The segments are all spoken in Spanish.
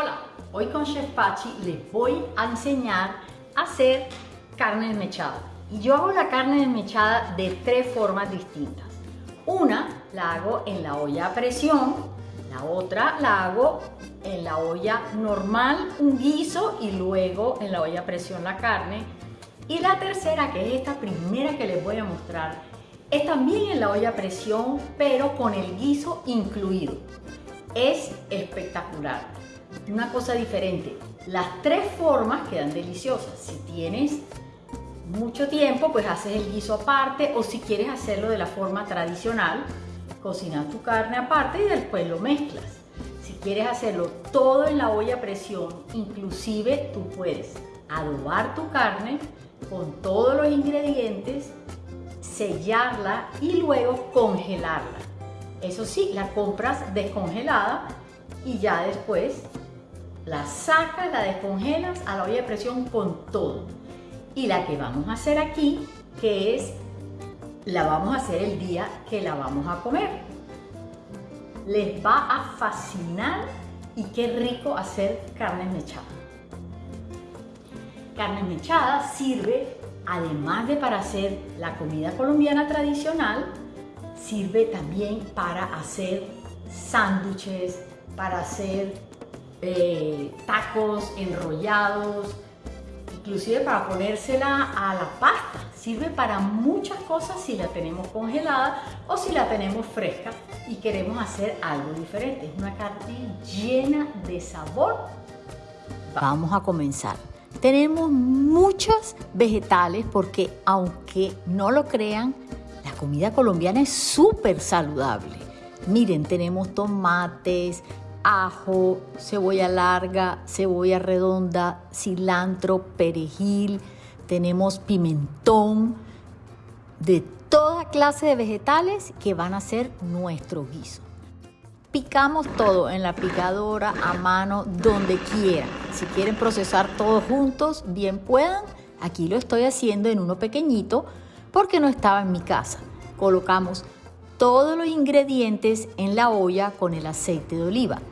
Hola, hoy con Chef Pachi les voy a enseñar a hacer carne desmechada. Y yo hago la carne desmechada de tres formas distintas. Una la hago en la olla a presión, la otra la hago en la olla normal, un guiso y luego en la olla a presión la carne. Y la tercera, que es esta primera que les voy a mostrar, es también en la olla a presión, pero con el guiso incluido. Es espectacular una cosa diferente. Las tres formas quedan deliciosas. Si tienes mucho tiempo, pues haces el guiso aparte o si quieres hacerlo de la forma tradicional, cocinas tu carne aparte y después lo mezclas. Si quieres hacerlo todo en la olla a presión, inclusive tú puedes adobar tu carne con todos los ingredientes, sellarla y luego congelarla. Eso sí, la compras descongelada y ya después la sacas, la descongelas a la olla de presión con todo. Y la que vamos a hacer aquí, que es, la vamos a hacer el día que la vamos a comer. Les va a fascinar y qué rico hacer carne mechada. Carne mechada sirve, además de para hacer la comida colombiana tradicional, sirve también para hacer sándwiches, para hacer eh, tacos enrollados, inclusive para ponérsela a la pasta. Sirve para muchas cosas si la tenemos congelada o si la tenemos fresca y queremos hacer algo diferente. Es una carne llena de sabor. Vamos a comenzar. Tenemos muchos vegetales porque aunque no lo crean, la comida colombiana es súper saludable. Miren, tenemos tomates, ajo, cebolla larga, cebolla redonda, cilantro, perejil, tenemos pimentón, de toda clase de vegetales que van a ser nuestro guiso. Picamos todo en la picadora, a mano, donde quieran. Si quieren procesar todos juntos, bien puedan. Aquí lo estoy haciendo en uno pequeñito porque no estaba en mi casa. Colocamos todos los ingredientes en la olla con el aceite de oliva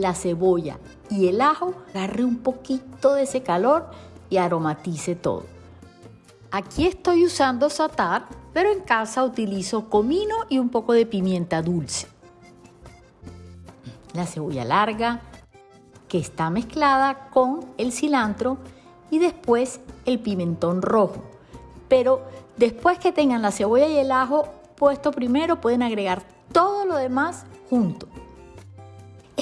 la cebolla y el ajo, agarre un poquito de ese calor y aromatice todo. Aquí estoy usando satar, pero en casa utilizo comino y un poco de pimienta dulce. La cebolla larga, que está mezclada con el cilantro y después el pimentón rojo. Pero después que tengan la cebolla y el ajo puesto primero, pueden agregar todo lo demás junto.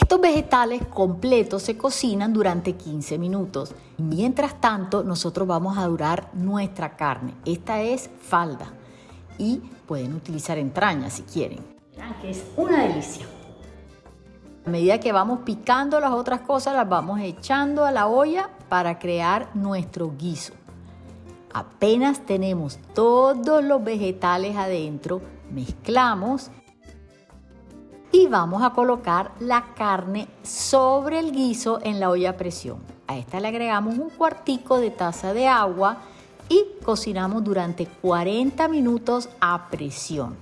Estos vegetales completos se cocinan durante 15 minutos. Mientras tanto, nosotros vamos a durar nuestra carne. Esta es falda y pueden utilizar entrañas si quieren. que es una delicia. A medida que vamos picando las otras cosas, las vamos echando a la olla para crear nuestro guiso. Apenas tenemos todos los vegetales adentro, mezclamos y vamos a colocar la carne sobre el guiso en la olla a presión. A esta le agregamos un cuartico de taza de agua y cocinamos durante 40 minutos a presión.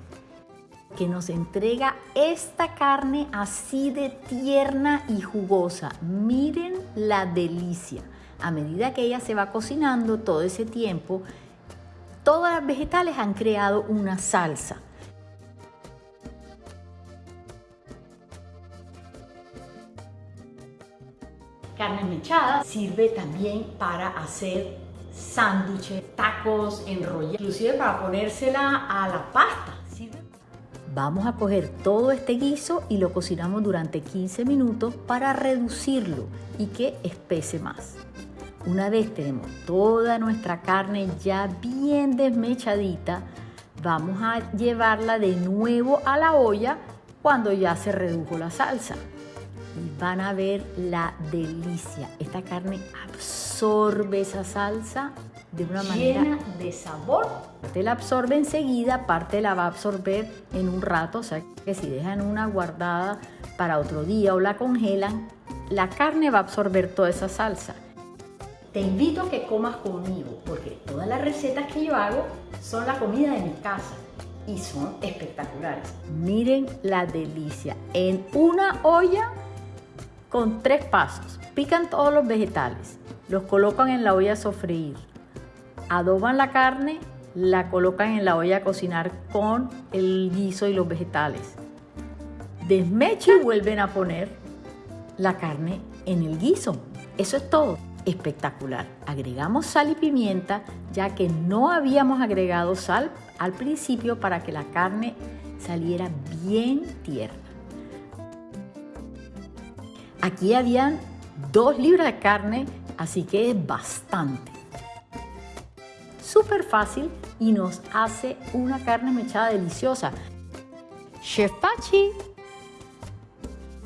Que nos entrega esta carne así de tierna y jugosa. Miren la delicia. A medida que ella se va cocinando todo ese tiempo, todas las vegetales han creado una salsa carne mechada sirve también para hacer sándwiches, tacos, enrollados, inclusive para ponérsela a la pasta. Vamos a coger todo este guiso y lo cocinamos durante 15 minutos para reducirlo y que espese más. Una vez tenemos toda nuestra carne ya bien desmechadita, vamos a llevarla de nuevo a la olla cuando ya se redujo la salsa y van a ver la delicia. Esta carne absorbe esa salsa de una manera de sabor. Parte la absorbe enseguida, parte la va a absorber en un rato, o sea que si dejan una guardada para otro día o la congelan, la carne va a absorber toda esa salsa. Te invito a que comas conmigo porque todas las recetas que yo hago son la comida de mi casa y son espectaculares. Miren la delicia. En una olla con tres pasos. Pican todos los vegetales, los colocan en la olla a sofreír, adoban la carne, la colocan en la olla a cocinar con el guiso y los vegetales. Desmechan y vuelven a poner la carne en el guiso. Eso es todo. Espectacular. Agregamos sal y pimienta ya que no habíamos agregado sal al principio para que la carne saliera bien tierna. Aquí habían dos libras de carne, así que es bastante. Súper fácil y nos hace una carne mechada deliciosa. Chef Pachi